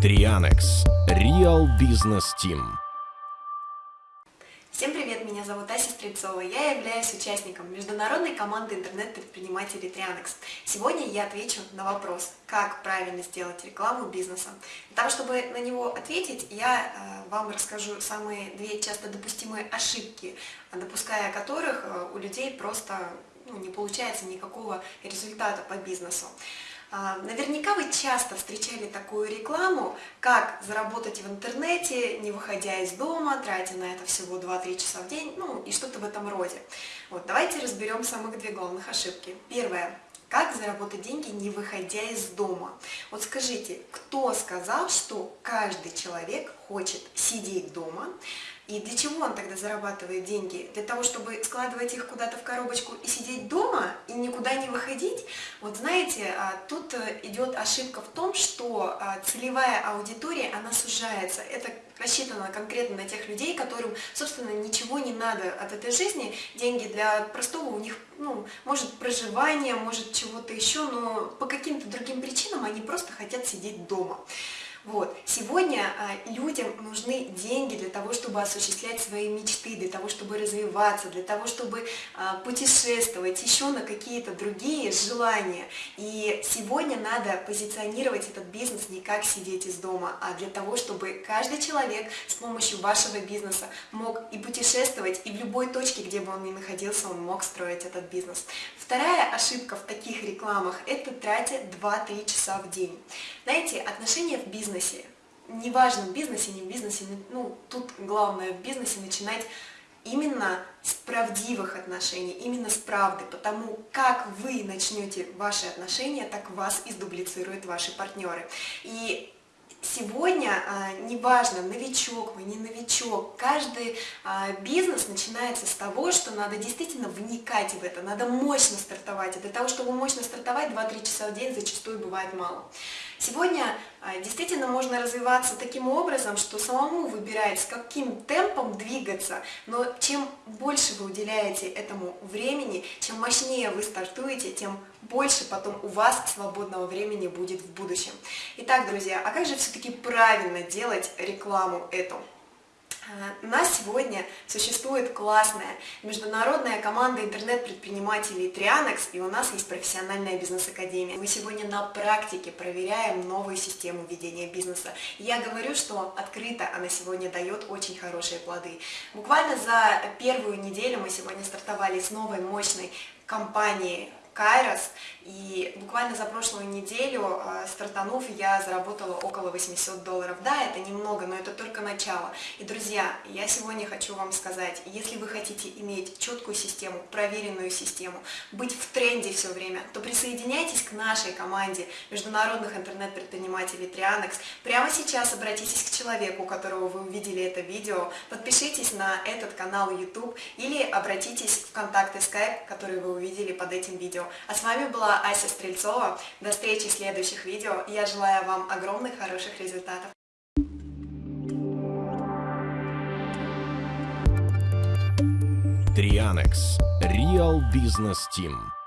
Трианекс. Real Business Team. Всем привет, меня зовут Ася Стрельцова, я являюсь участником международной команды интернет-предпринимателей Трианекс. Сегодня я отвечу на вопрос, как правильно сделать рекламу бизнеса. Для того, чтобы на него ответить, я э, вам расскажу самые две часто допустимые ошибки, допуская которых э, у людей просто ну, не получается никакого результата по бизнесу. А, наверняка вы часто встречали такую рекламу, как заработать в интернете, не выходя из дома, тратя на это всего 2-3 часа в день, ну и что-то в этом роде. Вот, давайте разберем самых две главных ошибки. Первое. Как заработать деньги, не выходя из дома? Вот скажите, кто сказал, что каждый человек хочет сидеть дома, и для чего он тогда зарабатывает деньги? Для того, чтобы складывать их куда-то в коробочку и сидеть дома, и никуда не выходить? Вот знаете, а, тут э, идет ошибка в том, что а, целевая аудитория, она сужается. Это рассчитано конкретно на тех людей, которым, собственно, ничего не надо от этой жизни. Деньги для простого у них, ну, может, проживание, может, чего-то еще, но по каким-то другим причинам они просто хотят сидеть дома. Вот. Сегодня а, людям нужны деньги для того, чтобы осуществлять свои мечты, для того, чтобы развиваться, для того, чтобы а, путешествовать, еще на какие-то другие желания. И сегодня надо позиционировать этот бизнес не как сидеть из дома, а для того, чтобы каждый человек с помощью вашего бизнеса мог и путешествовать, и в любой точке, где бы он ни находился, он мог строить этот бизнес. Вторая ошибка в таких рекламах – это тратя 2-3 часа в день. Знаете, отношения в бизнесе бизнесе, неважно, в бизнесе, не в бизнесе, ну, тут главное в бизнесе начинать именно с правдивых отношений, именно с правды, потому как вы начнете ваши отношения, так вас издублицируют ваши партнеры. И Сегодня, а, неважно, новичок вы, не новичок, каждый а, бизнес начинается с того, что надо действительно вникать в это, надо мощно стартовать. И для того, чтобы мощно стартовать, 2-3 часа в день зачастую бывает мало. Сегодня а, действительно можно развиваться таким образом, что самому выбирать, с каким темпом двигаться, но чем больше вы уделяете этому времени, чем мощнее вы стартуете, тем больше потом у вас свободного времени будет в будущем. Итак, друзья, а как же все-таки правильно делать рекламу эту? У нас сегодня существует классная международная команда интернет-предпринимателей Trianex, и у нас есть профессиональная бизнес-академия. Мы сегодня на практике проверяем новую систему ведения бизнеса. я говорю, что открыто она сегодня дает очень хорошие плоды. Буквально за первую неделю мы сегодня стартовали с новой мощной компанией Кайрос, и буквально за прошлую неделю, э, стартанув, я заработала около 800 долларов. Да, это немного, но это только начало. И, друзья, я сегодня хочу вам сказать, если вы хотите иметь четкую систему, проверенную систему, быть в тренде все время, то присоединяйтесь к нашей команде международных интернет-предпринимателей Trianex. Прямо сейчас обратитесь к человеку, у которого вы увидели это видео, подпишитесь на этот канал YouTube или обратитесь в контакты Skype, которые вы увидели под этим видео. А с вами была Ася Стрельцова. До встречи в следующих видео. Я желаю вам огромных хороших результатов. Трианекс. Real Business Team.